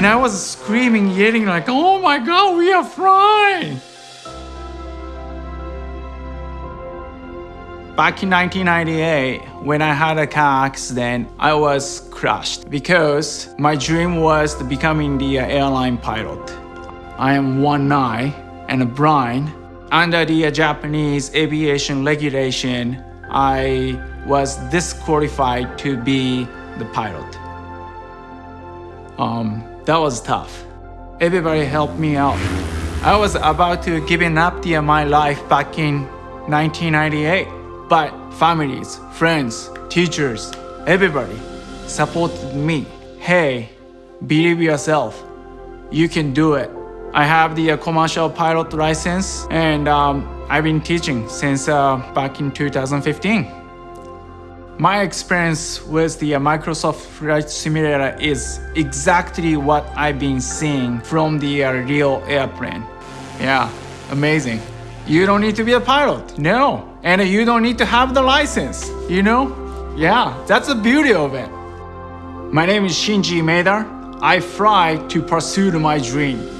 And I was screaming, yelling like, oh my god, we are flying! Back in 1998, when I had a car accident, I was crushed because my dream was becoming the airline pilot. I am one eye and a blind. Under the Japanese aviation regulation, I was disqualified to be the pilot. Um, that was tough. Everybody helped me out. I was about to give up the, my life back in 1998. But families, friends, teachers, everybody supported me. Hey, believe yourself. You can do it. I have the uh, commercial pilot license and um, I've been teaching since uh, back in 2015. My experience with the uh, Microsoft Flight Simulator is exactly what I've been seeing from the uh, real airplane. Yeah, amazing. You don't need to be a pilot, no. And you don't need to have the license, you know? Yeah, that's the beauty of it. My name is Shinji Maeda. I fly to pursue my dream.